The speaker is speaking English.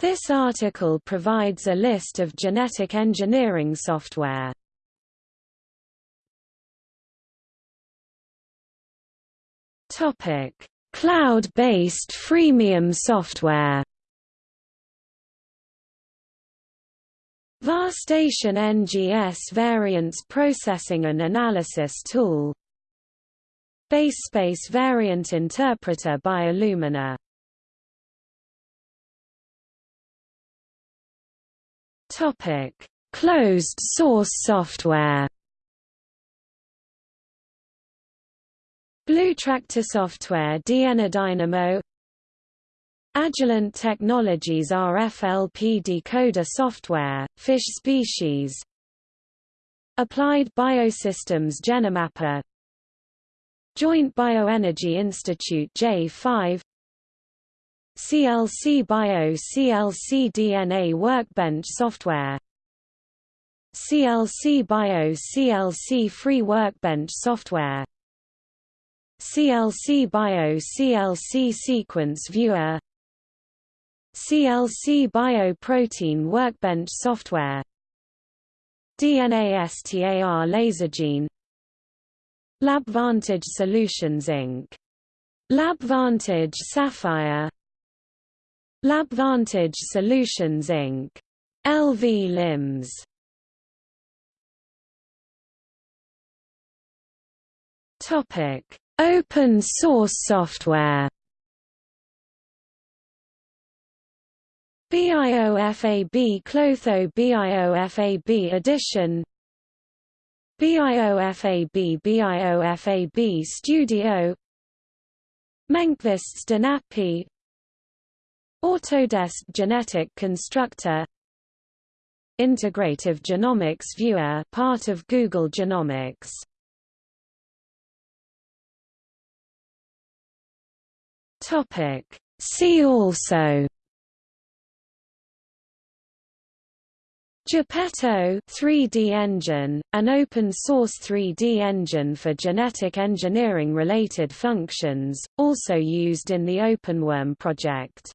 This article provides a list of genetic engineering software. Topic: Cloud-based freemium software. VarStation NGS Variance Processing and Analysis Tool BaseSpace Variant Interpreter by Illumina Topic: Closed source software. Blue Tractor Software DNA Dynamo. Agilent Technologies RFLP decoder software, fish species Applied Biosystems GeneMapper Joint Bioenergy Institute J5 CLC Bio CLC DNA Workbench software. CLC Bio CLC Free Workbench software. CLC Bio CLC Sequence Viewer. CLC Bio Protein Workbench software. DNA STAR LaserGene LabVantage Solutions Inc. LabVantage Sapphire LabVantage Solutions Inc. LV LIMS. Topic: Open source software. BIOFAB Clotho BIOFAB Edition. BIOFAB BIOFAB Studio. Menkvist's DNApy Autodesk Genetic Constructor. Integrative Genomics Viewer part of Google Genomics. Topic. See also. Geppetto 3D engine, an open-source 3D engine for genetic engineering related functions, also used in the OpenWorm project.